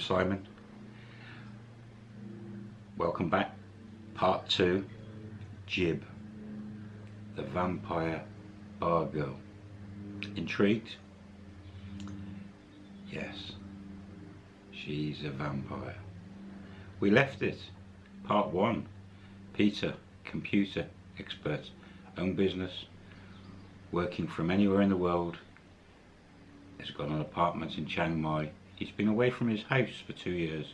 Simon. Welcome back. Part 2 Jib, the vampire bar girl. Intrigued? Yes, she's a vampire. We left it. Part 1 Peter, computer expert, own business, working from anywhere in the world, has got an apartment in Chiang Mai He's been away from his house for two years.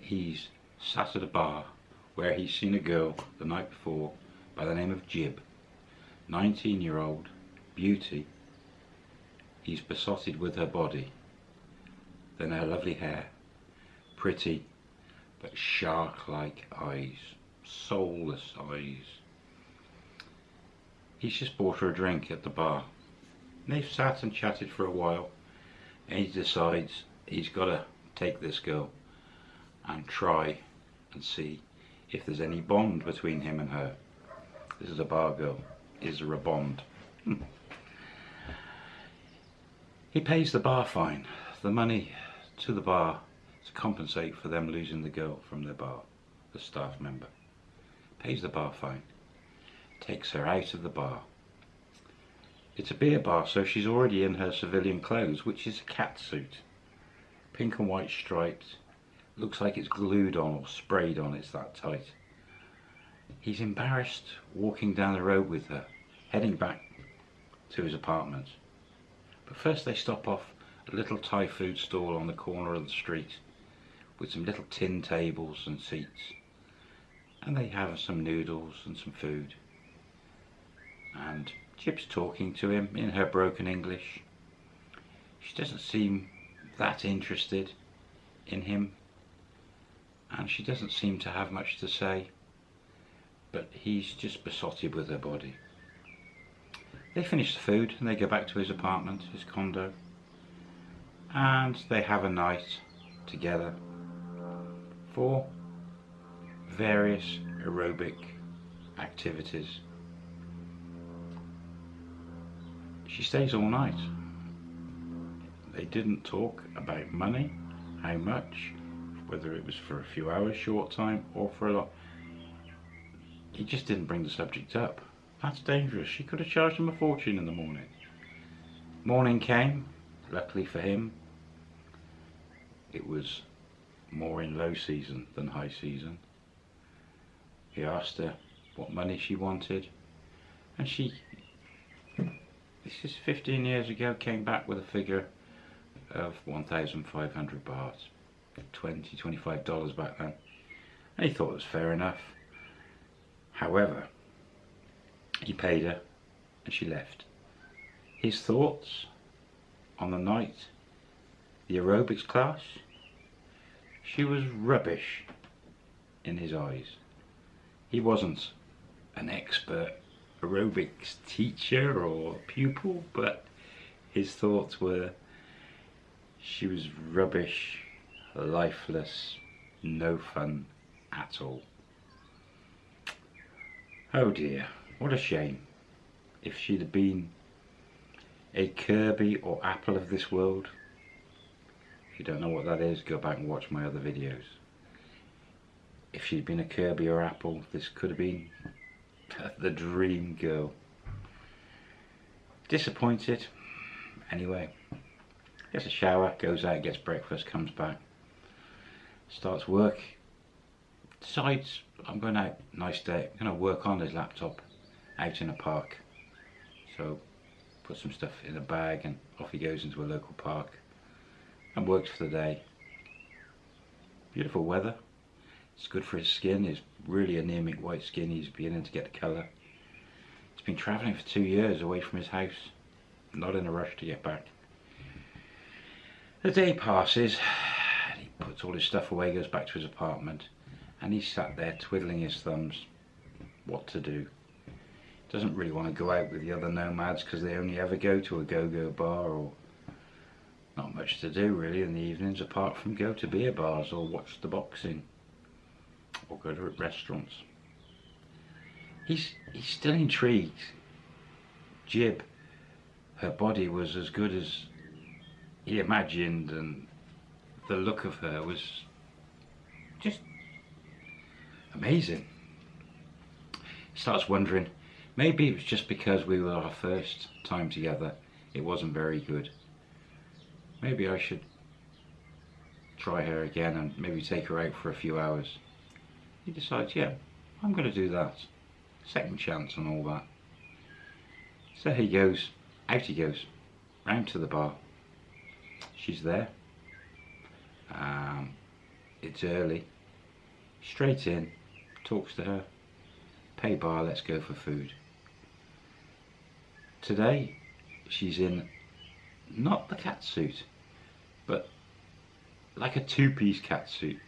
He's sat at a bar where he's seen a girl the night before by the name of Jib, 19 year old, beauty. He's besotted with her body, then her lovely hair, pretty but shark-like eyes, soulless eyes. He's just bought her a drink at the bar they've sat and chatted for a while and he decides he's got to take this girl and try and see if there's any bond between him and her. This is a bar girl. Is there a bond? Hmm. he pays the bar fine, the money to the bar to compensate for them losing the girl from their bar, the staff member. Pays the bar fine, takes her out of the bar, it's a beer bar, so she's already in her civilian clothes, which is a cat suit. Pink and white stripes. Looks like it's glued on or sprayed on, it's that tight. He's embarrassed walking down the road with her, heading back to his apartment. But first they stop off a little Thai food stall on the corner of the street with some little tin tables and seats. And they have some noodles and some food. And Jib's talking to him in her broken English. She doesn't seem that interested in him and she doesn't seem to have much to say but he's just besotted with her body. They finish the food and they go back to his apartment, his condo and they have a night together for various aerobic activities She stays all night. They didn't talk about money, how much, whether it was for a few hours, short time, or for a lot. He just didn't bring the subject up. That's dangerous. She could have charged him a fortune in the morning. Morning came, luckily for him. It was more in low season than high season. He asked her what money she wanted and she this is 15 years ago, came back with a figure of 1,500 baht, 20, 25 dollars back then. And he thought it was fair enough. However, he paid her and she left. His thoughts on the night, the aerobics class, she was rubbish in his eyes. He wasn't an expert aerobics teacher or pupil, but his thoughts were she was rubbish, lifeless, no fun at all. Oh dear, what a shame. If she'd have been a Kirby or Apple of this world, if you don't know what that is, go back and watch my other videos. If she'd been a Kirby or Apple, this could have been the dream girl. Disappointed. Anyway, gets a shower, goes out, gets breakfast, comes back, starts work, decides I'm going out, nice day, I'm going to work on his laptop out in a park. So put some stuff in a bag and off he goes into a local park and works for the day. Beautiful weather, it's good for his skin, he's really anemic white skin, he's beginning to get the colour. He's been travelling for two years away from his house, not in a rush to get back. The day passes, he puts all his stuff away, goes back to his apartment, and he's sat there twiddling his thumbs, what to do. Doesn't really want to go out with the other nomads because they only ever go to a go-go bar or not much to do really in the evenings apart from go to beer bars or watch the boxing or go to restaurants. He's, still intrigued. Jib, her body was as good as he imagined and the look of her was just amazing. Starts wondering, maybe it was just because we were our first time together, it wasn't very good. Maybe I should try her again and maybe take her out for a few hours. He decides, yeah, I'm going to do that. Second chance and all that. So he goes, out he goes, round to the bar. She's there. Um, it's early. Straight in, talks to her. Pay bar, let's go for food. Today, she's in not the cat suit, but like a two-piece cat suit.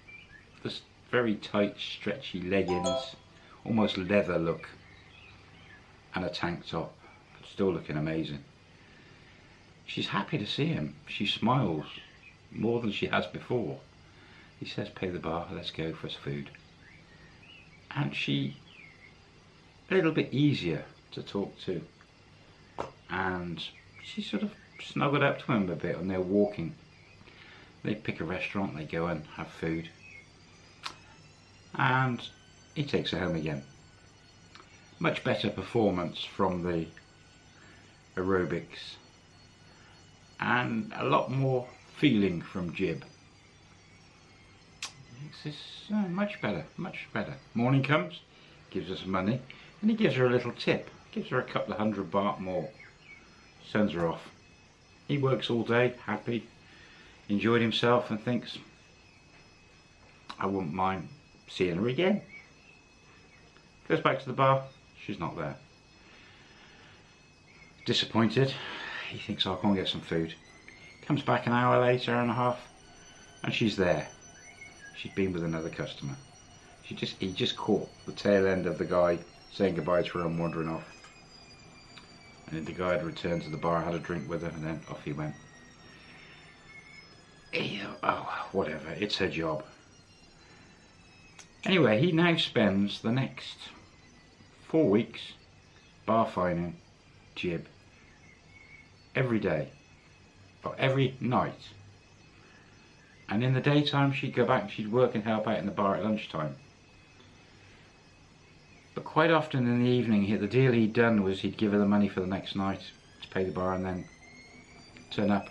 Very tight, stretchy leggings, almost leather look, and a tank top, but still looking amazing. She's happy to see him. She smiles more than she has before. He says, pay the bar, let's go for food. And she, a little bit easier to talk to. And she sort of snuggled up to him a bit and they're walking. They pick a restaurant, they go and have food. And he takes her home again. Much better performance from the aerobics and a lot more feeling from Jib. This is uh, much better, much better. Morning comes, gives us money, and he gives her a little tip. Gives her a couple of hundred baht more. Sends her off. He works all day, happy, enjoyed himself and thinks, I wouldn't mind seeing her again. Goes back to the bar, she's not there. Disappointed, he thinks I'll go and get some food. Comes back an hour later and a half and she's there. She's been with another customer. She just he just caught the tail end of the guy saying goodbye to her and wandering off. And then the guy had returned to the bar, had a drink with her, and then off he went. Oh, whatever, it's her job. Anyway, he now spends the next four weeks bar fining Jib every day or every night. And in the daytime she'd go back she'd work and help out in the bar at lunchtime. But quite often in the evening the deal he'd done was he'd give her the money for the next night to pay the bar and then turn up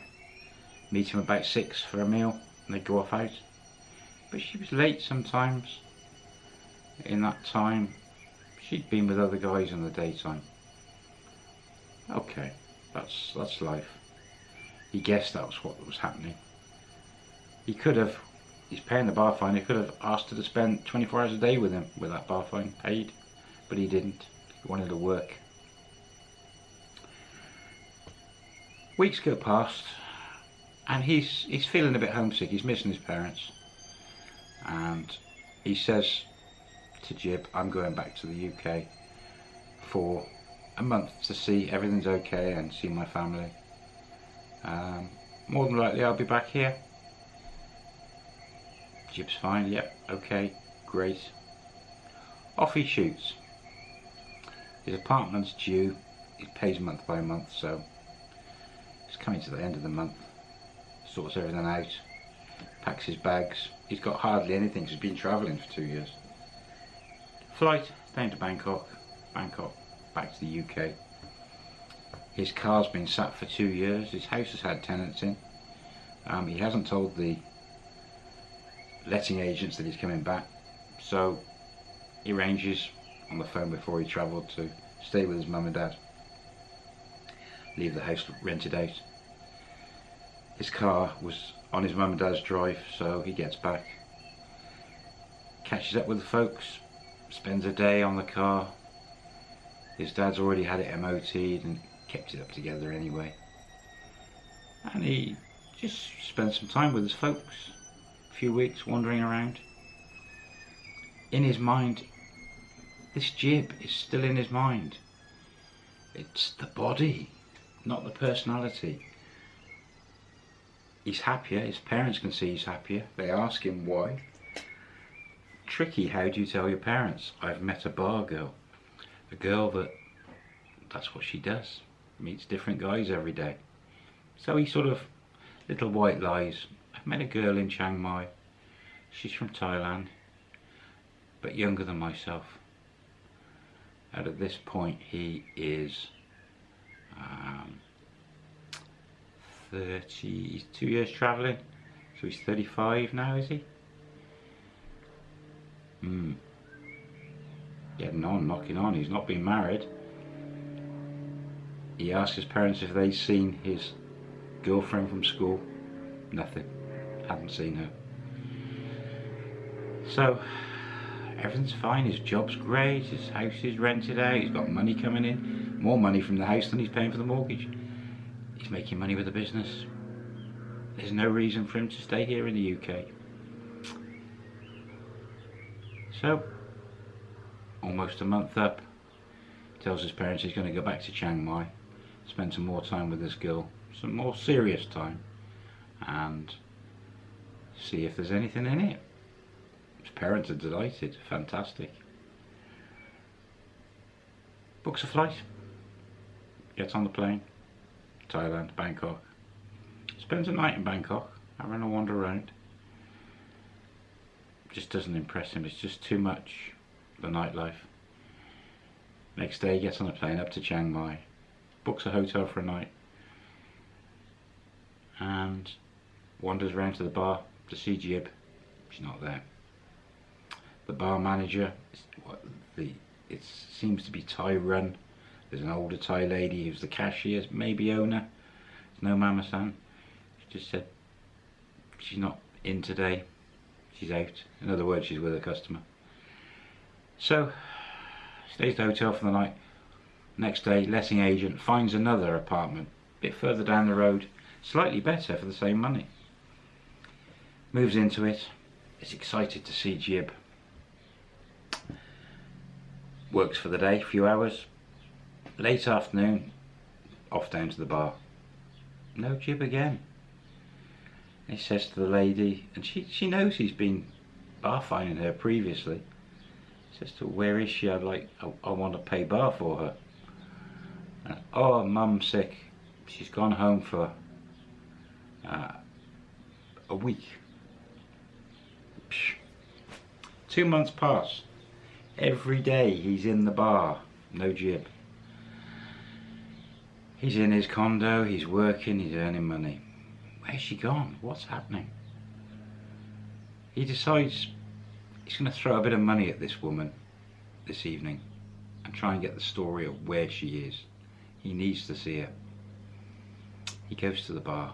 meet him about six for a meal and they'd go off out. But she was late sometimes in that time she'd been with other guys in the daytime okay that's that's life. He guessed that was what was happening. He could have, he's paying the bar fine, he could have asked her to spend 24 hours a day with him with that bar fine paid, but he didn't. He wanted to work. Weeks go past and he's he's feeling a bit homesick, he's missing his parents. And he says to Jib, I'm going back to the UK for a month to see everything's okay and see my family. Um, more than likely I'll be back here. Jib's fine, yep, okay, great. Off he shoots. His apartment's due, he pays month by month, so it's coming to the end of the month. Sorts everything out, packs his bags. He's got hardly anything, he's been travelling for two years. Flight down to Bangkok, Bangkok back to the UK. His car's been sat for two years, his house has had tenants in. Um, he hasn't told the letting agents that he's coming back, so he arranges on the phone before he travelled to stay with his mum and dad. Leave the house rented out. His car was on his mum and dad's drive, so he gets back. Catches up with the folks, spends a day on the car, his dad's already had it MOT'd and kept it up together anyway. And he just spent some time with his folks, a few weeks wandering around. In his mind, this jib is still in his mind. It's the body, not the personality. He's happier, his parents can see he's happier. They ask him why. Tricky, how do you tell your parents? I've met a bar girl a girl that that's what she does meets different guys every day so he sort of Little white lies. I've met a girl in Chiang Mai. She's from Thailand, but younger than myself. And at this point he is um, 32 years travelling. So he's 35 now, is he? Hmm. Getting on, knocking on. He's not been married. He asked his parents if they'd seen his girlfriend from school. Nothing. Hadn't seen her. So, everything's fine. His job's great. His house is rented out. He's got money coming in. More money from the house than he's paying for the mortgage. He's making money with the business. There's no reason for him to stay here in the UK. So, almost a month up, tells his parents he's going to go back to Chiang Mai, spend some more time with this girl, some more serious time, and see if there's anything in it. His parents are delighted, fantastic. Books a flight, gets on the plane, Thailand, Bangkok. Spends a night in Bangkok, having a wander around. Just doesn't impress him, it's just too much, the nightlife. Next day he gets on a plane up to Chiang Mai, books a hotel for a night, and wanders around to the bar to see Jib. She's not there. The bar manager, the it seems to be Thai run there's an older Thai lady who's the cashier, maybe owner. There's no Mama San. She just said she's not in today. She's out. In other words, she's with a customer. So, stays at the hotel for the night. Next day, letting agent finds another apartment, a bit further down the road, slightly better for the same money. Moves into it, is excited to see Jib. Works for the day, a few hours, Late afternoon, off down to the bar. No jib again. He says to the lady, and she, she knows he's been bar fining her previously. He says to her, where is she? I'd like, I, I want to pay bar for her. And, oh, mum's sick. She's gone home for uh, a week. Psh. Two months pass. Every day he's in the bar, no jib. He's in his condo, he's working, he's earning money. Where's she gone? What's happening? He decides he's going to throw a bit of money at this woman this evening and try and get the story of where she is. He needs to see her. He goes to the bar,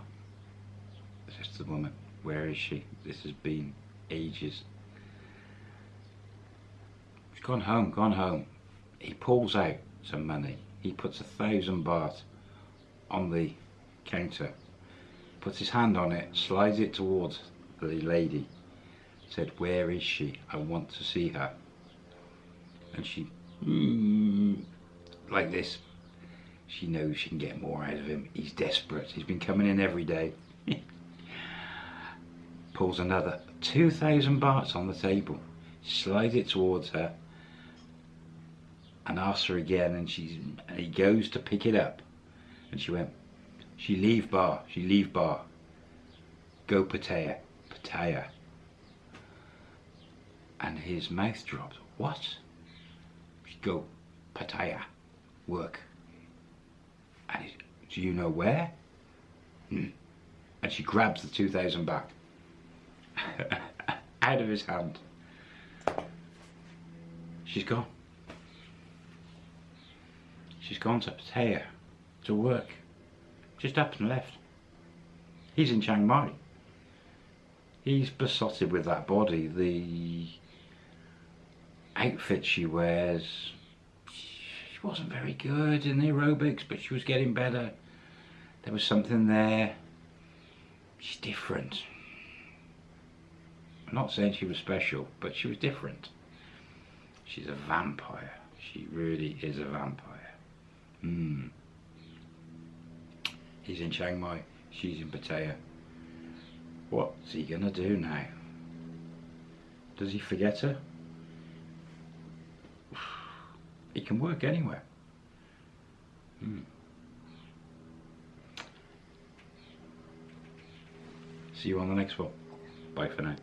says to the woman, where is she? This has been ages. She's gone home, gone home. He pulls out some money. He puts a thousand baht on the counter, puts his hand on it, slides it towards the lady, said, where is she? I want to see her. And she, mm, like this, she knows she can get more out of him. He's desperate. He's been coming in every day. Pulls another 2,000 bahts on the table, slides it towards her, and asks her again, and she's and he goes to pick it up, and she went, she leave bar, she leave bar. Go Pattaya, Pattaya. And his mouth dropped. What? She go Pattaya, work. And he, do you know where? Hmm. And she grabs the 2,000 back. Out of his hand. She's gone. She's gone to Pattaya to work. Just up and left. He's in Chiang Mai. He's besotted with that body. The outfit she wears, she wasn't very good in the aerobics, but she was getting better. There was something there. She's different. I'm not saying she was special, but she was different. She's a vampire. She really is a vampire. Hmm. He's in Chiang Mai, she's in Pattaya. What's he gonna do now? Does he forget her? He can work anywhere. Hmm. See you on the next one. Bye for now.